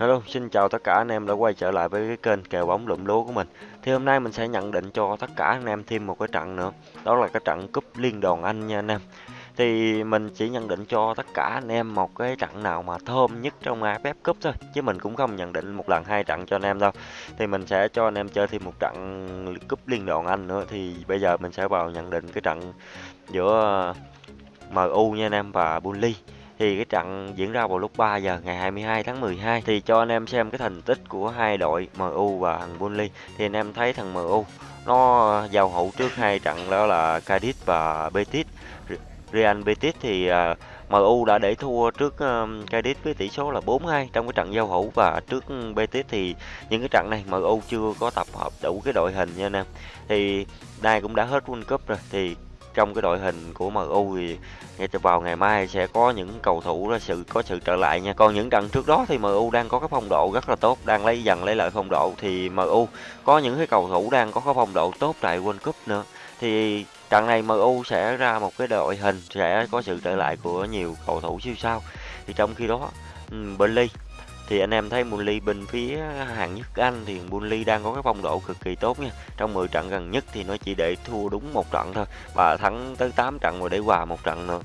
Hello, xin chào tất cả anh em đã quay trở lại với cái kênh kèo bóng lụm lúa của mình. Thì hôm nay mình sẽ nhận định cho tất cả anh em thêm một cái trận nữa. Đó là cái trận cúp Liên đoàn Anh nha anh em. Thì mình chỉ nhận định cho tất cả anh em một cái trận nào mà thơm nhất trong AFF Cup thôi. Chứ mình cũng không nhận định một lần hai trận cho anh em đâu. Thì mình sẽ cho anh em chơi thêm một trận cúp Liên đoàn Anh nữa. Thì bây giờ mình sẽ vào nhận định cái trận giữa MU nha anh em và Burnley thì cái trận diễn ra vào lúc 3 giờ ngày 22 tháng 12 thì cho anh em xem cái thành tích của hai đội MU và thằng Burnley. Thì anh em thấy thằng MU nó giao hữu trước hai trận đó là Cadiz và Betis. Real Betis thì à, uh, MU đã để thua trước à, um, Cadiz với tỷ số là 4-2 trong cái trận giao hữu. Và trước Betis thì những cái trận này MU chưa có tập hợp đủ cái đội hình nha anh em. Thì đây cũng đã hết World Cup rồi thì trong cái đội hình của MU thì ngay từ vào ngày mai sẽ có những cầu thủ đó sự có sự trở lại nha. Còn những trận trước đó thì MU đang có cái phong độ rất là tốt, đang lấy dần lấy lại phong độ thì MU có những cái cầu thủ đang có cái phong độ tốt tại World Cup nữa. Thì trận này MU sẽ ra một cái đội hình sẽ có sự trở lại của nhiều cầu thủ siêu sao. Thì trong khi đó Burnley thì anh em thấy Burnley bên phía hạng nhất Anh thì Burnley đang có cái phong độ cực kỳ tốt nha. Trong 10 trận gần nhất thì nó chỉ để thua đúng một trận thôi. Và thắng tới 8 trận rồi để hòa một trận nữa.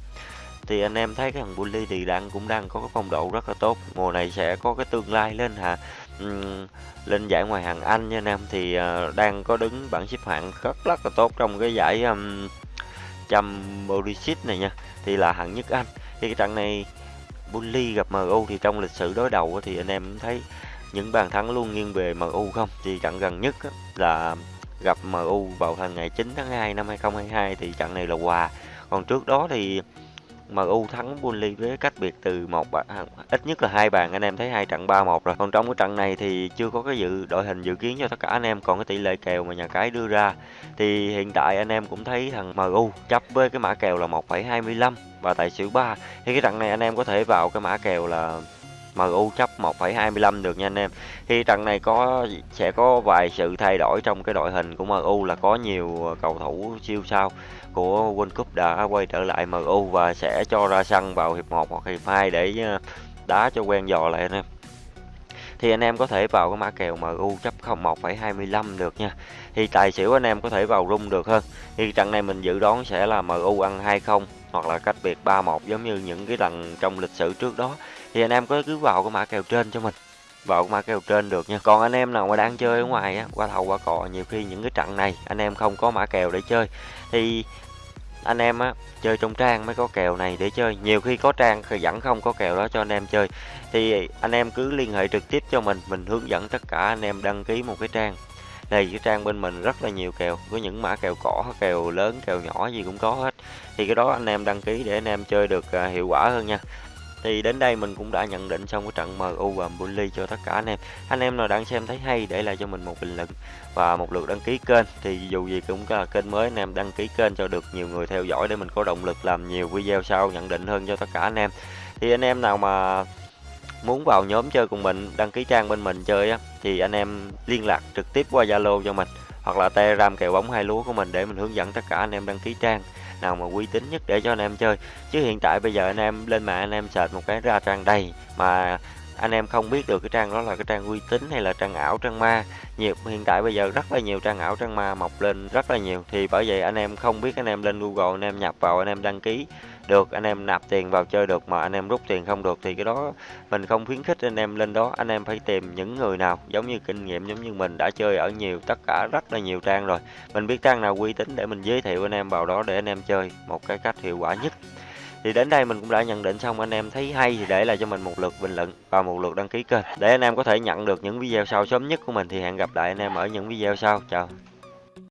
Thì anh em thấy cái thằng Burnley thì đang cũng đang có cái phong độ rất là tốt. Mùa này sẽ có cái tương lai lên hả? Uhm, lên giải ngoài hàng Anh nha anh em. Thì uh, đang có đứng bảng xếp hạng rất rất là tốt trong cái giải um, trăm Championship này nha. Thì là hạng nhất Anh. Thì cái trận này Burnley gặp MU thì trong lịch sử đối đầu thì anh em thấy những bàn thắng luôn nghiêng về MU không? Thì trận gần nhất là gặp MU vào tháng ngày 9 tháng 2 năm 2022 thì trận này là hòa. Còn trước đó thì MU thắng Burnley với cách biệt từ một à, ít nhất là hai bàn anh em thấy hai trận 3-1 rồi. Còn trong cái trận này thì chưa có cái dự đội hình dự kiến cho tất cả anh em còn cái tỷ lệ kèo mà nhà cái đưa ra thì hiện tại anh em cũng thấy thằng MU chấp với cái mã kèo là 1,25 và tài xỉu 3 thì cái trận này anh em có thể vào cái mã kèo là MU chấp 1,25 được nha anh em. Thì trận này có sẽ có vài sự thay đổi trong cái đội hình của MU là có nhiều cầu thủ siêu sao của World Cup đã quay trở lại MU và sẽ cho ra sân vào hiệp 1 hoặc hiệp 2 để ờ, đá cho quen dò lại anh em. Thì anh em có thể vào cái mã kèo MU chấp 01,25 được nha. Thì tài xỉu anh em có thể vào rung được hơn. Thì trận này mình dự đoán sẽ là MU ăn 2-0 hoặc là cách biệt 3-1 giống như những cái lần trong lịch sử trước đó. Thì anh em có cứ vào cái mã kèo trên cho mình. Vào cái mã kèo trên được nha. Còn anh em nào mà đang chơi ở ngoài á qua thầu qua cò nhiều khi những cái trận này anh em không có mã kèo để chơi. Thì anh em á, chơi trong trang mới có kèo này để chơi. Nhiều khi có trang thì vẫn không có kèo đó cho anh em chơi. Thì anh em cứ liên hệ trực tiếp cho mình mình hướng dẫn tất cả anh em đăng ký một cái trang. Đây, cái trang bên mình rất là nhiều kèo, có những mã kèo cỏ, kèo lớn, kèo nhỏ gì cũng có hết. Thì cái đó anh em đăng ký để anh em chơi được à, hiệu quả hơn nha thì đến đây mình cũng đã nhận định xong cái trận MU và Burnley cho tất cả anh em. Anh em nào đang xem thấy hay để lại cho mình một bình luận và một lượt đăng ký kênh. Thì dù gì cũng là kênh mới, anh em đăng ký kênh cho được nhiều người theo dõi để mình có động lực làm nhiều video sau, nhận định hơn cho tất cả anh em. Thì anh em nào mà muốn vào nhóm chơi cùng mình, đăng ký trang bên mình chơi á, thì anh em liên lạc trực tiếp qua Zalo cho mình hoặc là Telegram kèo bóng hai lúa của mình để mình hướng dẫn tất cả anh em đăng ký trang nào mà uy tín nhất để cho anh em chơi. Chứ hiện tại bây giờ anh em lên mạng anh em search một cái ra trang đầy mà anh em không biết được cái trang đó là cái trang uy tín hay là trang ảo, trang ma. Nhiều, hiện tại bây giờ rất là nhiều trang ảo, trang ma mọc lên rất là nhiều. Thì bởi vậy anh em không biết, anh em lên Google, anh em nhập vào, anh em đăng ký được, anh em nạp tiền vào chơi được mà anh em rút tiền không được thì cái đó mình không khuyến khích anh em lên đó. Anh em phải tìm những người nào giống như kinh nghiệm, giống như mình đã chơi ở nhiều, tất cả rất là nhiều trang rồi. Mình biết trang nào uy tín để mình giới thiệu anh em vào đó để anh em chơi một cái cách hiệu quả nhất thì đến đây mình cũng đã nhận định xong, anh em thấy hay thì để lại cho mình một lượt bình luận và một lượt đăng ký kênh. Để anh em có thể nhận được những video sau sớm nhất của mình thì hẹn gặp lại anh em ở những video sau. Chào.